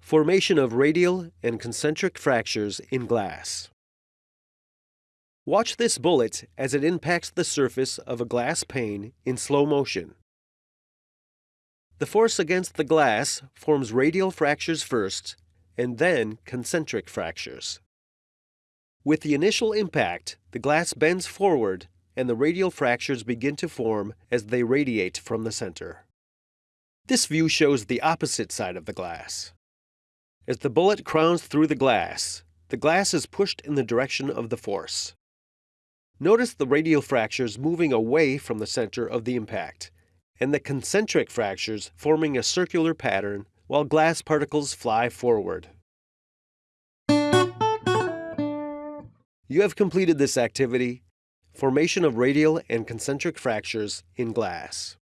Formation of radial and concentric fractures in glass. Watch this bullet as it impacts the surface of a glass pane in slow motion. The force against the glass forms radial fractures first and then concentric fractures. With the initial impact, the glass bends forward and the radial fractures begin to form as they radiate from the center. This view shows the opposite side of the glass. As the bullet crowns through the glass, the glass is pushed in the direction of the force. Notice the radial fractures moving away from the center of the impact, and the concentric fractures forming a circular pattern while glass particles fly forward. You have completed this activity, formation of radial and concentric fractures in glass.